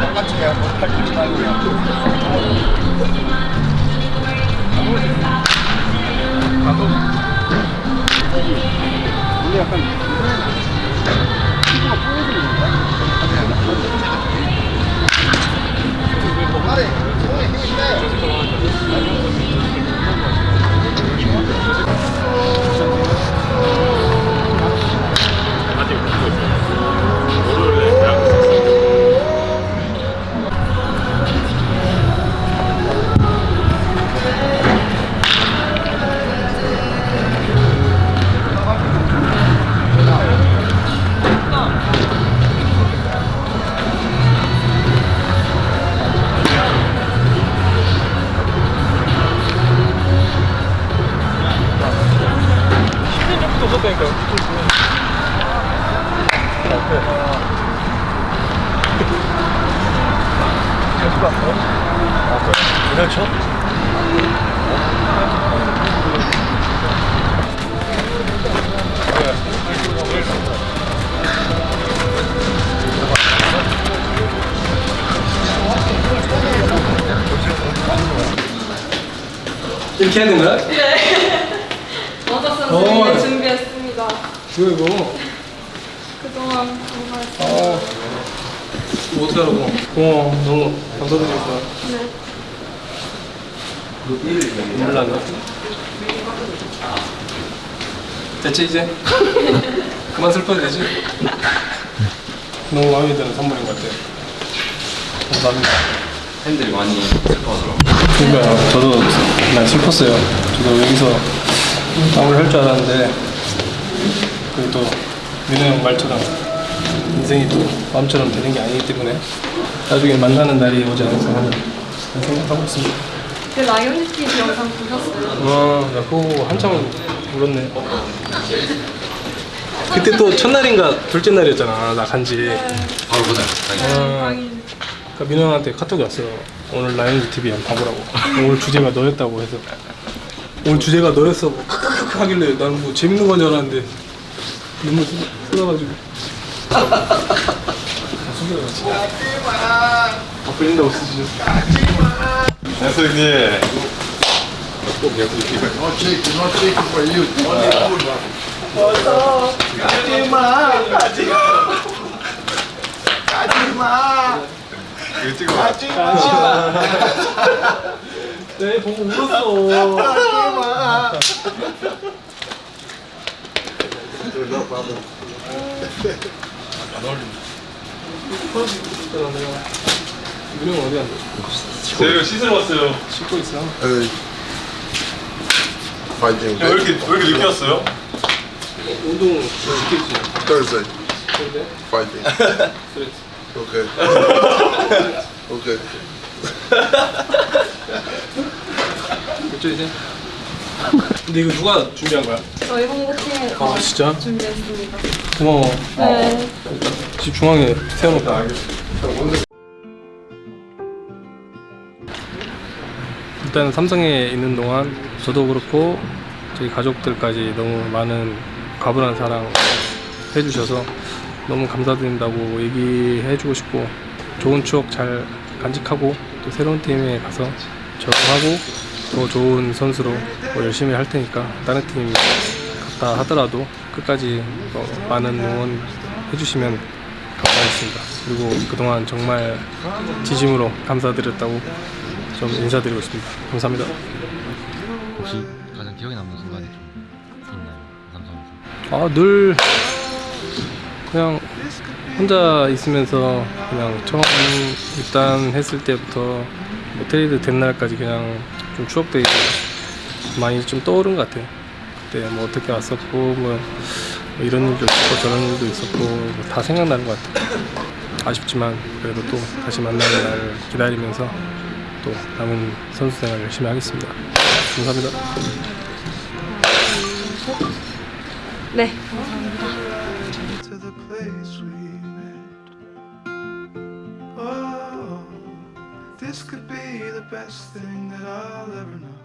똑같이 해야 못할 일이 나고요 나도 원래 약간 피부가 뿌얘지는 건가? 아래 손에 힘이 세 그렇죠? 이렇게 하는 거야? 먼저 어. 선수님 준비했습니다. 이거? 그동안 정말 아, 뭐 어떡하라고? 고마워, 너무 감사드리겠다. 네. 몰랐네. 됐지 이제? 그만 슬퍼도 되지? 너무 마음에 드는 선물인 것 같아요. 감사합니다. 팬들이 많이 슬퍼하더라고요. 그러니까요. 저도 난 슬펐어요. 저도 여기서 마무리 할줄 알았는데 그리고 또 민호 형 말처럼 인생이 또 마음처럼 되는 게 아니기 때문에 나중에 만나는 날이 오지 않을까 하는 생각하고 있습니다. 그 라이언 TV 영상 보셨어요? 와, 나 그거 한참 울었네. 그때 또 첫날인가 둘째 날이었잖아, 나 간지. 바로 보자. 당연히. 아. 그러니까 민호 형한테 카톡이 왔어. 오늘 라이언즈 TV 한번 봐보라고. 오늘 주제가 너였다고 해서. 오늘 주제가 너였어. 뭐 크크크크 하길래 나는 뭐 재밌는 건 줄 알았는데 눈물 쏟아가지고. 네, 보고 울었어. 민호 형 어디 갔어? 제가 씻으러 왔어요. 씻고 있어. Fighting. 야, 왜 이렇게, 왜 이렇게 늦게 왔어요? 운동 시켰지. Thursday. 근데 Fighting. okay. 그죠 이제? 근데 이거 누가 준비한 거야? 저희 홍보팀에 아 진짜? 준비했습니다. 고마워. 네. 집 중앙에 세워놓고. 일단 삼성에 있는 동안 저도 그렇고 저희 가족들까지 너무 많은 과분한 사랑 해주셔서 너무 감사드린다고 얘기해주고 싶고 좋은 추억 잘 간직하고 또 새로운 팀에 가서 적응하고 더 좋은 선수로 뭐 열심히 할 테니까 다른 팀 갔다 하더라도 끝까지 어, 많은 응원 해주시면 감사하겠습니다. 그리고 그동안 정말 진심으로 감사드렸다고 좀 인사드리고 싶습니다. 감사합니다. 혹시 가장 기억에 남는 순간이 좀 있나요? 삼성에서. 아, 늘 그냥 혼자 있으면서 그냥 처음 입단했을 때부터 뭐 트레이드 된 날까지 그냥 좀 추억들이 많이 좀 떠오른 것 같아요. 그때 뭐 어떻게 왔었고 뭐 이런 일도 있었고 저런 일도 있었고 뭐 다 생각나는 것 같아요. 아쉽지만 그래도 또 다시 만나는 날 기다리면서 또 남은 선수 생활 열심히 하겠습니다. 감사합니다. 네. Oh, this could be the best thing that I'll ever know.